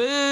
Boo!